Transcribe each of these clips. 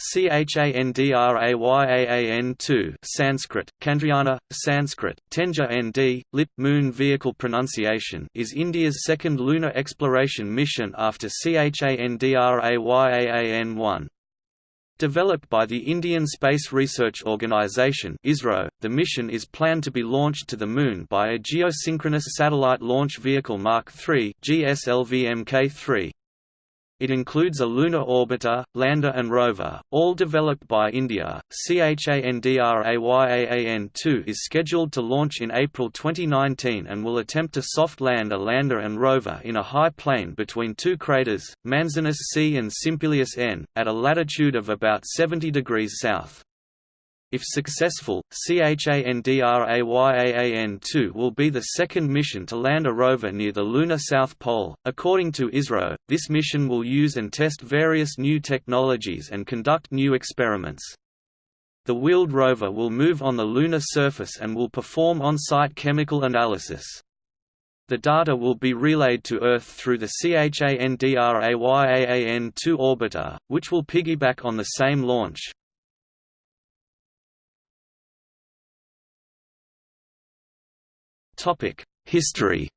CHANDRAYAAN2 Sanskrit, Chandrayana, Sanskrit, Tenja ND, Lit. Moon Vehicle pronunciation is India's second lunar exploration mission after CHANDRAYAAN1. Developed by the Indian Space Research Organisation (ISRO), the mission is planned to be launched to the Moon by a geosynchronous satellite launch vehicle Mark III (GSLV-Mk3). It includes a lunar orbiter, lander and rover, all developed by India. CHANDRAYAAN-2 is scheduled to launch in April 2019 and will attempt to soft land a lander and rover in a high plain between two craters, Manzinus C and Simpelius N, at a latitude of about 70 degrees south. If successful, CHANDRAYAAN-2 will be the second mission to land a rover near the lunar south pole. According to ISRO, this mission will use and test various new technologies and conduct new experiments. The wheeled rover will move on the lunar surface and will perform on-site chemical analysis. The data will be relayed to Earth through the CHANDRAYAAN-2 orbiter, which will piggyback on the same launch. History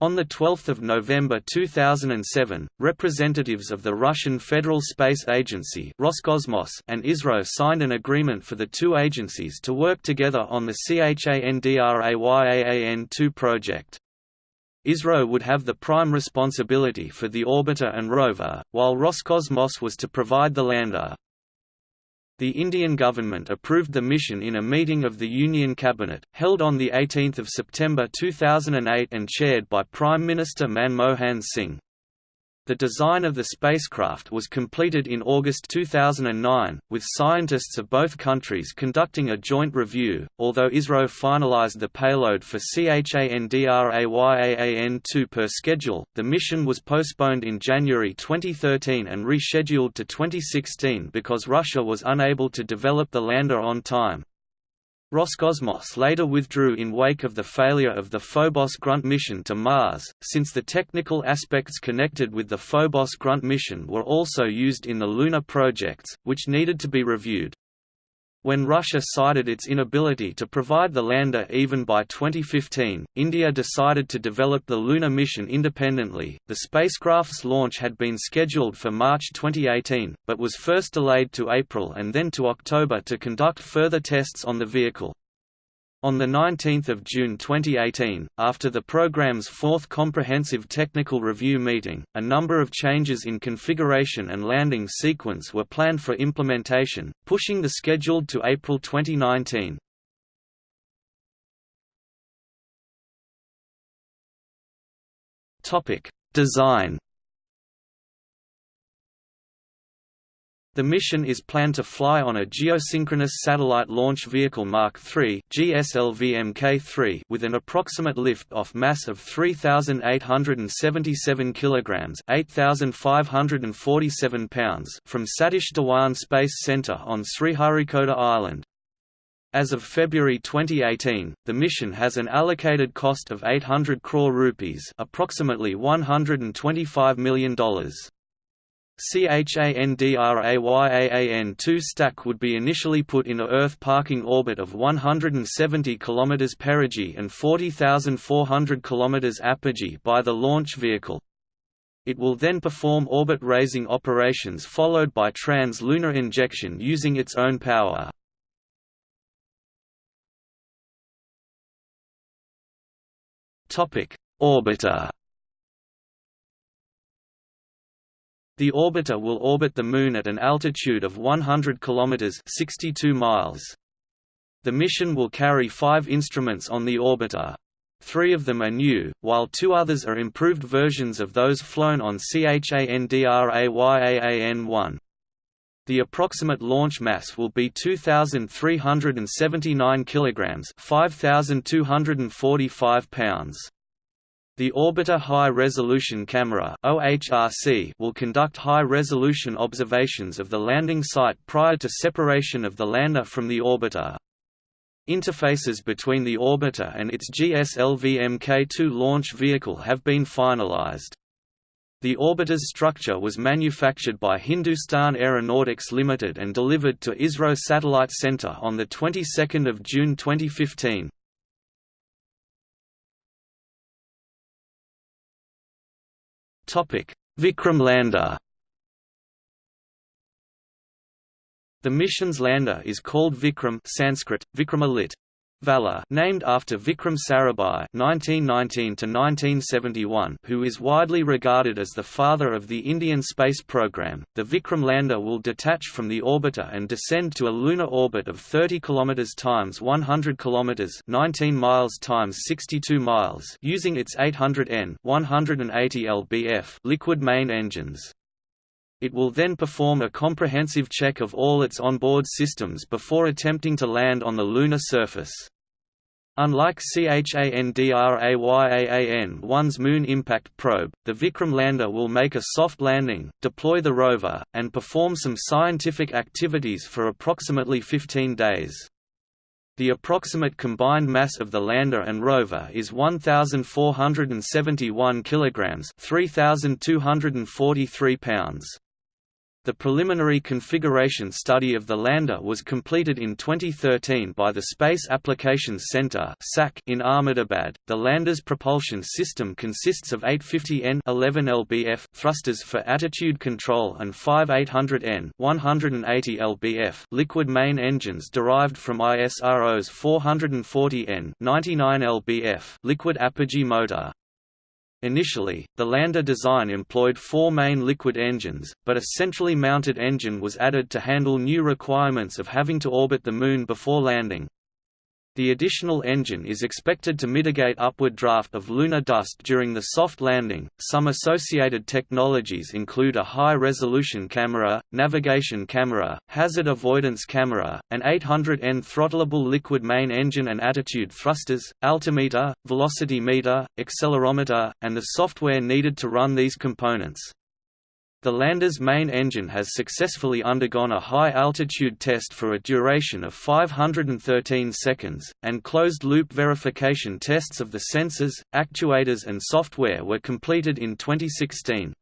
On 12 November 2007, representatives of the Russian Federal Space Agency Roscosmos and ISRO signed an agreement for the two agencies to work together on the CHANDRAYAAN-2 project. ISRO would have the prime responsibility for the orbiter and rover, while Roscosmos was to provide the lander. The Indian government approved the mission in a meeting of the Union Cabinet, held on 18 September 2008 and chaired by Prime Minister Manmohan Singh. The design of the spacecraft was completed in August 2009, with scientists of both countries conducting a joint review. Although ISRO finalized the payload for CHANDRAYAAN2 per schedule, the mission was postponed in January 2013 and rescheduled to 2016 because Russia was unable to develop the lander on time. Roscosmos later withdrew in wake of the failure of the Phobos Grunt mission to Mars, since the technical aspects connected with the Phobos Grunt mission were also used in the lunar projects, which needed to be reviewed. When Russia cited its inability to provide the lander even by 2015, India decided to develop the lunar mission independently. The spacecraft's launch had been scheduled for March 2018, but was first delayed to April and then to October to conduct further tests on the vehicle. On 19 June 2018, after the program's fourth Comprehensive Technical Review meeting, a number of changes in configuration and landing sequence were planned for implementation, pushing the schedule to April 2019. Design The mission is planned to fly on a geosynchronous satellite launch vehicle Mark III GSLV-Mk3 with an approximate lift-off mass of 3,877 kilograms (8,547 pounds) from Satish Dhawan Space Center on Sriharikota Island. As of February 2018, the mission has an allocated cost of 800 crore rupees, approximately $125 million. CHANDRAYAAN-2 stack would be initially put in a Earth parking orbit of 170 km perigee and 40,400 km apogee by the launch vehicle. It will then perform orbit-raising operations followed by trans-lunar injection using its own power. Orbiter The orbiter will orbit the Moon at an altitude of 100 km 62 miles. The mission will carry five instruments on the orbiter. Three of them are new, while two others are improved versions of those flown on CHANDRAYAAN-1. The approximate launch mass will be 2379 kilograms, 5245 pounds. The Orbiter High Resolution Camera will conduct high-resolution observations of the landing site prior to separation of the lander from the orbiter. Interfaces between the orbiter and its GSLV Mk2 launch vehicle have been finalized. The orbiter's structure was manufactured by Hindustan Aeronautics Limited and delivered to ISRO Satellite Center on the 22nd of June 2015. Vikram lander. The mission's lander is called Vikram Sanskrit, Vikramalit, Valor named after Vikram Sarabhai (1919–1971), who is widely regarded as the father of the Indian space program. The Vikram lander will detach from the orbiter and descend to a lunar orbit of 30 km times 100 km (19 miles times 62 miles) using its 800 N (180 lbf) liquid main engines. It will then perform a comprehensive check of all its onboard systems before attempting to land on the lunar surface. Unlike Chandrayaan-1's Moon Impact Probe, the Vikram lander will make a soft landing, deploy the rover, and perform some scientific activities for approximately 15 days. The approximate combined mass of the lander and rover is 1,471 kg 3,243 pounds. The preliminary configuration study of the lander was completed in 2013 by the Space Applications Center in Ahmedabad. The lander's propulsion system consists of 850N 11 lbf thrusters for attitude control and five 800N 180 lbf liquid main engines derived from ISRO's 440N 99 lbf liquid apogee motor. Initially, the lander design employed four main liquid engines, but a centrally mounted engine was added to handle new requirements of having to orbit the Moon before landing. The additional engine is expected to mitigate upward draft of lunar dust during the soft landing. Some associated technologies include a high resolution camera, navigation camera, hazard avoidance camera, an 800N throttleable liquid main engine and attitude thrusters, altimeter, velocity meter, accelerometer, and the software needed to run these components. The lander's main engine has successfully undergone a high-altitude test for a duration of 513 seconds, and closed-loop verification tests of the sensors, actuators and software were completed in 2016.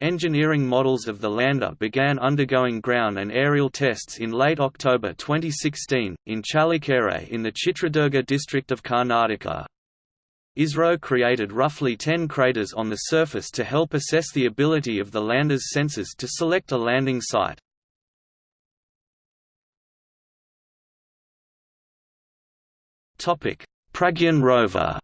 Engineering models of the lander began undergoing ground and aerial tests in late October 2016, in Challakere in the Chitradurga district of Karnataka. ISRO created roughly 10 craters on the surface to help assess the ability of the lander's sensors to select a landing site. Pragyan rover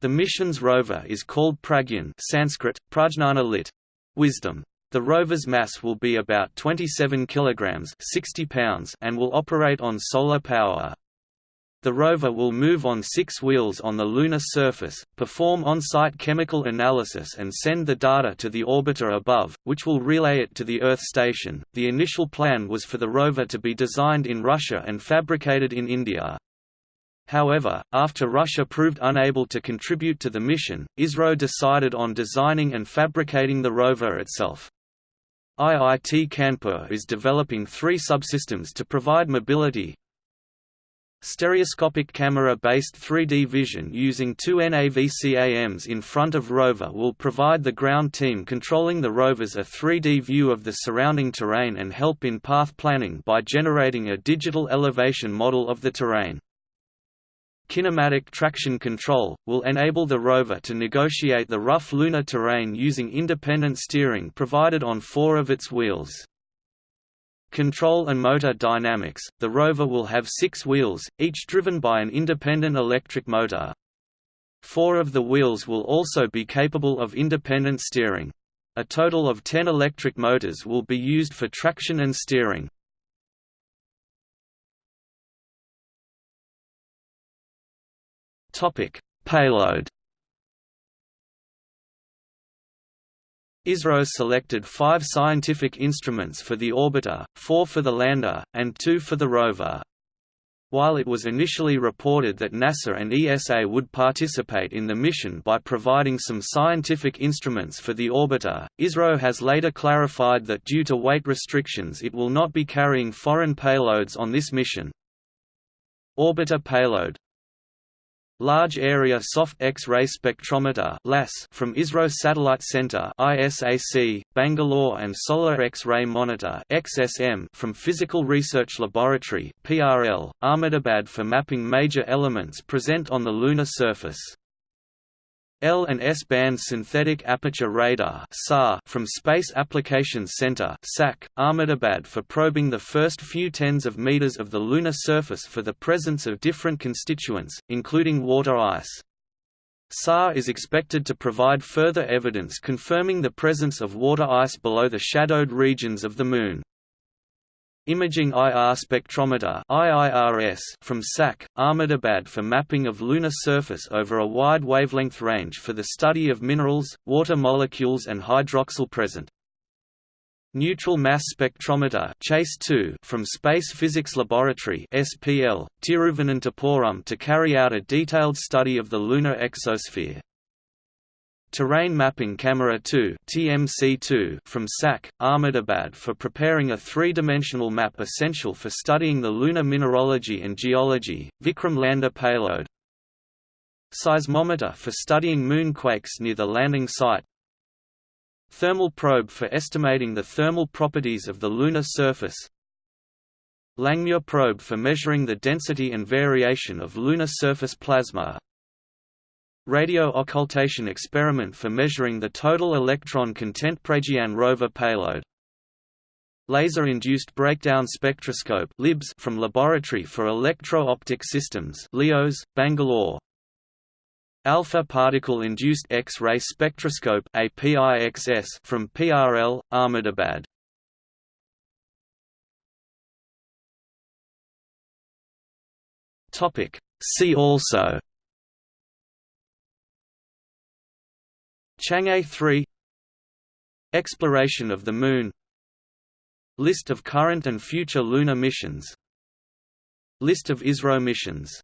The mission's rover is called Pragyan Sanskrit, Prajnana lit. Wisdom. The rover's mass will be about 27 kilograms 60 pounds and will operate on solar power. The rover will move on six wheels on the lunar surface, perform on-site chemical analysis and send the data to the orbiter above, which will relay it to the Earth station. The initial plan was for the rover to be designed in Russia and fabricated in India. However, after Russia proved unable to contribute to the mission, ISRO decided on designing and fabricating the rover itself. IIT Kanpur is developing three subsystems to provide mobility, Stereoscopic camera-based 3D vision using two NAVCAMs in front of rover will provide the ground team controlling the rovers a 3D view of the surrounding terrain and help in path planning by generating a digital elevation model of the terrain. Kinematic traction control, will enable the rover to negotiate the rough lunar terrain using independent steering provided on four of its wheels. Control and motor dynamics, the rover will have six wheels, each driven by an independent electric motor. Four of the wheels will also be capable of independent steering. A total of 10 electric motors will be used for traction and steering. Payload ISRO selected five scientific instruments for the orbiter, four for the lander, and two for the rover. While it was initially reported that NASA and ESA would participate in the mission by providing some scientific instruments for the orbiter, ISRO has later clarified that due to weight restrictions it will not be carrying foreign payloads on this mission. Orbiter payload Large Area Soft X-ray Spectrometer from ISRO Satellite Center ISAC, Bangalore and Solar X-ray Monitor XSM from Physical Research Laboratory PRL, Ahmedabad for mapping major elements present on the lunar surface. L and S band synthetic aperture radar (SAR) from Space Applications Center (SAC), Ahmedabad for probing the first few tens of meters of the lunar surface for the presence of different constituents, including water ice. SAR is expected to provide further evidence confirming the presence of water ice below the shadowed regions of the Moon. Imaging IR spectrometer IIRS from SAC, Ahmedabad for mapping of lunar surface over a wide wavelength range for the study of minerals, water molecules and hydroxyl present. Neutral Mass Spectrometer CHACE 2 from Space Physics Laboratory SPL, Tiruvananthapuram to carry out a detailed study of the lunar exosphere. Terrain Mapping Camera 2 TMC2 from SAC, Ahmedabad for preparing a three-dimensional map essential for studying the lunar mineralogy and geology, Vikram lander payload. Seismometer for studying moonquakes near the landing site. Thermal probe for estimating the thermal properties of the lunar surface. Langmuir probe for measuring the density and variation of lunar surface plasma Radio occultation experiment for measuring the total electron content Pragyan rover payload. Laser-induced breakdown spectroscope (LIBS) from Laboratory for Electro-Optic Systems (LEOS, Bangalore). Alpha particle-induced X-ray spectroscope (APIXS) from PRL, Ahmedabad. Topic. See also. Chang'e 3 Exploration of the Moon List of current and future lunar missions List of ISRO missions